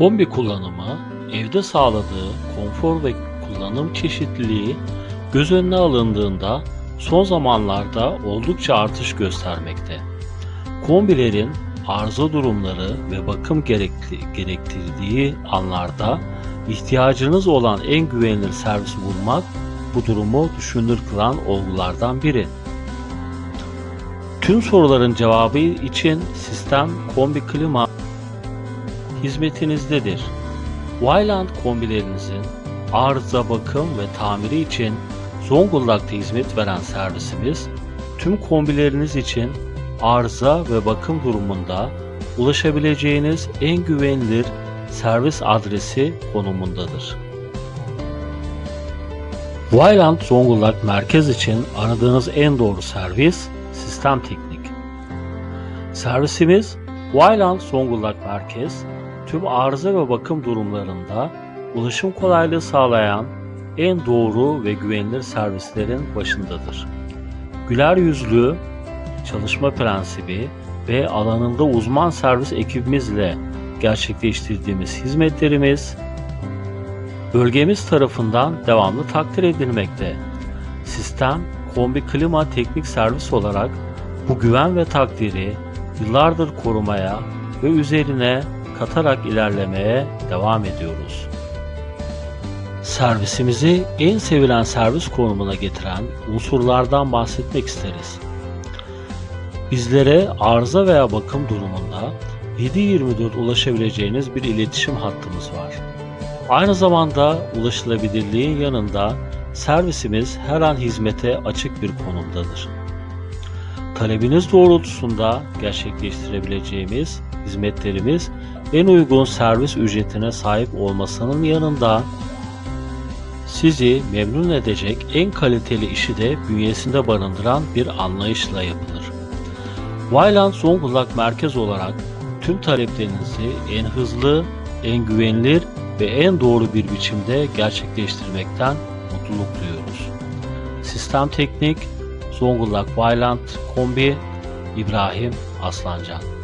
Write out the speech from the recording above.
Kombi kullanımı, evde sağladığı konfor ve kullanım çeşitliliği göz önüne alındığında son zamanlarda oldukça artış göstermekte. Kombilerin arıza durumları ve bakım gerektirdiği anlarda ihtiyacınız olan en güvenilir servisi bulmak bu durumu düşünülür kılan olgulardan biri. Tüm soruların cevabı için sistem kombi klima hizmetinizdedir. Wayland kombilerinizin arıza bakım ve tamiri için Zonguldak'ta hizmet veren servisimiz tüm kombileriniz için arıza ve bakım durumunda ulaşabileceğiniz en güvenilir servis adresi konumundadır. Wayland Zonguldak merkez için aradığınız en doğru servis Sistem Teknik. Servisimiz Wayland Zonguldak merkez tüm arıza ve bakım durumlarında ulaşım kolaylığı sağlayan en doğru ve güvenilir servislerin başındadır. Güler yüzlü çalışma prensibi ve alanında uzman servis ekibimizle gerçekleştirdiğimiz hizmetlerimiz bölgemiz tarafından devamlı takdir edilmekte. Sistem kombi klima teknik servis olarak bu güven ve takdiri yıllardır korumaya ve üzerine katarak ilerlemeye devam ediyoruz. Servisimizi en sevilen servis konumuna getiren unsurlardan bahsetmek isteriz. Bizlere arıza veya bakım durumunda 7-24 ulaşabileceğiniz bir iletişim hattımız var. Aynı zamanda ulaşılabilirliğin yanında servisimiz her an hizmete açık bir konumdadır. Talebiniz doğrultusunda gerçekleştirebileceğimiz hizmetlerimiz en uygun servis ücretine sahip olmasının yanında sizi memnun edecek en kaliteli işi de bünyesinde barındıran bir anlayışla yapılır. Wayland Zonguldak merkez olarak tüm taleplerinizi en hızlı, en güvenilir ve en doğru bir biçimde gerçekleştirmekten mutluluk duyuyoruz. Sistem Teknik, Zonguldak Wayland Kombi, İbrahim Aslancan